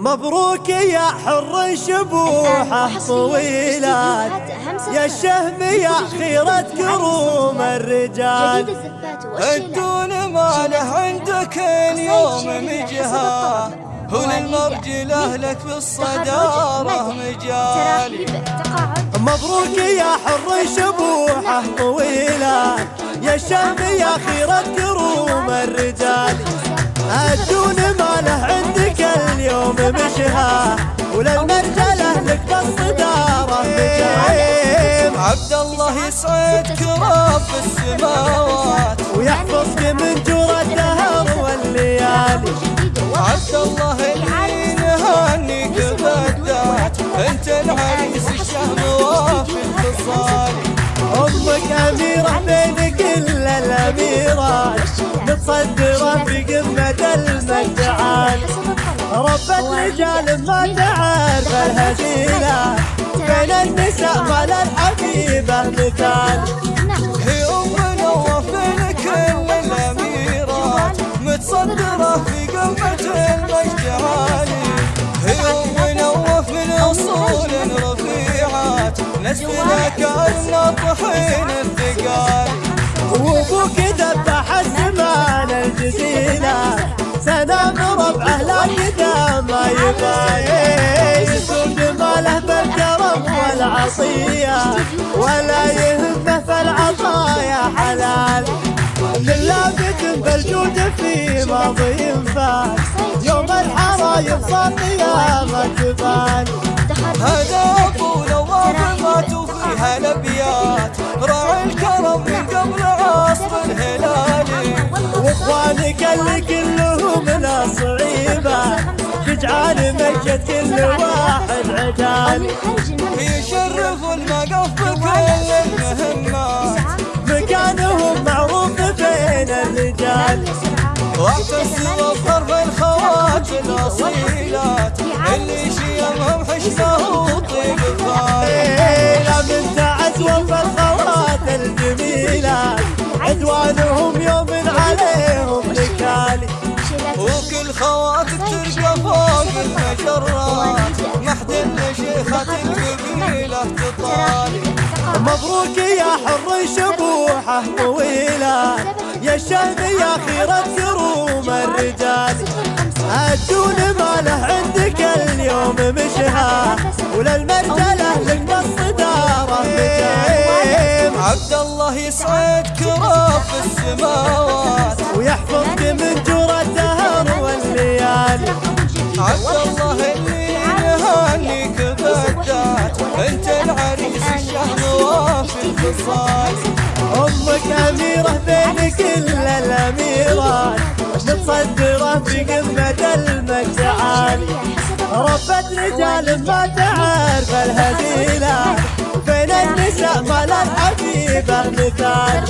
مبروك يا حر شبوحه طويلات. يا الشهم يا خيرة كروم الرجال. الدون ما له عندك اليوم مجهى هو للمرجله لك في الصدارة مجال مبروك يا حر شبوحه طويلات يا الشهم يا خيرة كروم الرجال. عبد الله يسعدك رب السماوات ويحفظك من جور الدهر والليالي. عبد الله اللي نهنيك بالذات أنت العريس الشهم وافي الخصال. أمك أميرة بين كل الأميرات متصدرة في قمة المجد عالي ربة رجال ما تعرف الهزيلة بين النساء ما للحبيبة مثال هي نواف بين كل الاميرات متصدرة في قمة المجد عالي هي أم نواف من أصول رفيعات. نسلنا كأن طحين الثقال. وأبوك ذبح الزمان الجزيلة. سلام ربعه لا ما بالكرم والعصية ولا يهمه في العطايا حلال. من لابد بالجود في ماضي فات يوم الحرايب صار قيامة جبال هذا ابو نواف ما الأبيات. راعي الكرم من قبل عصر الهلالي واخوانك اللي كلهم تجعل مجد كل واحد عدال يشرف المقف بكل المهمات مكانهم معروف بين الرجال. واعتصروا بضرب الخوات الأصيلات. اللي شيمهم حشمه وطيب الفارق لا من تعزوة الخوات الجميلة. عدوانهم يوم عليهم نكالي وكل خواتك تلقى فوق المجرات محد شيخة القبيلة مبروك يا حر شبوحة طويلة يا الشهم يا خيرة كروم الرجال. الدون ما له عندك اليوم مشها وللمرجلة لك بالصدارة مجال عبد الله يسعدك رب السماوات الخصال أمك أميرة بين كل الأميرات. متصدرة في قمة المجد عالي ربة رجال ما تعرف الهزيلة بين النساء ما للحبيبة مثال.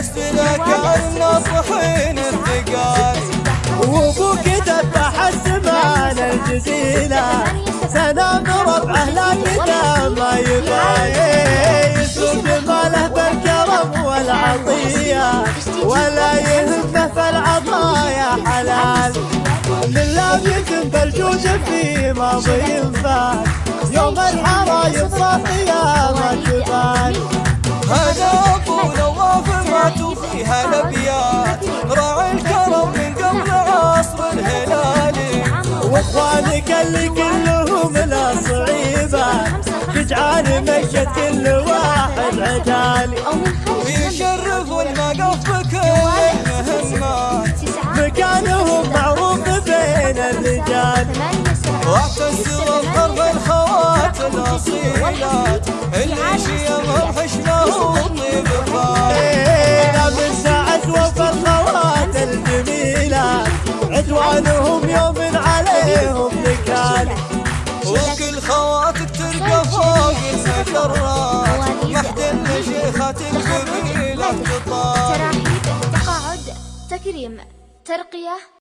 نسلنا كان طحين الثقال وابوك ذبح الزمان الجزيلة. سلام ربعه لا قدام ما يبالي يسوق ماله بالكرم والعطية ولا يهمه في العطايا حلال. لا يتم بالجود في ماضي فات مجد كل واحد ويشرف المقف بكل المهمات مكانهم معروف بين الرجال. واعتصروا بضرب الخوات الاصيلات اللي شيمهم حشمه وطيب الفارق تكريم ترقية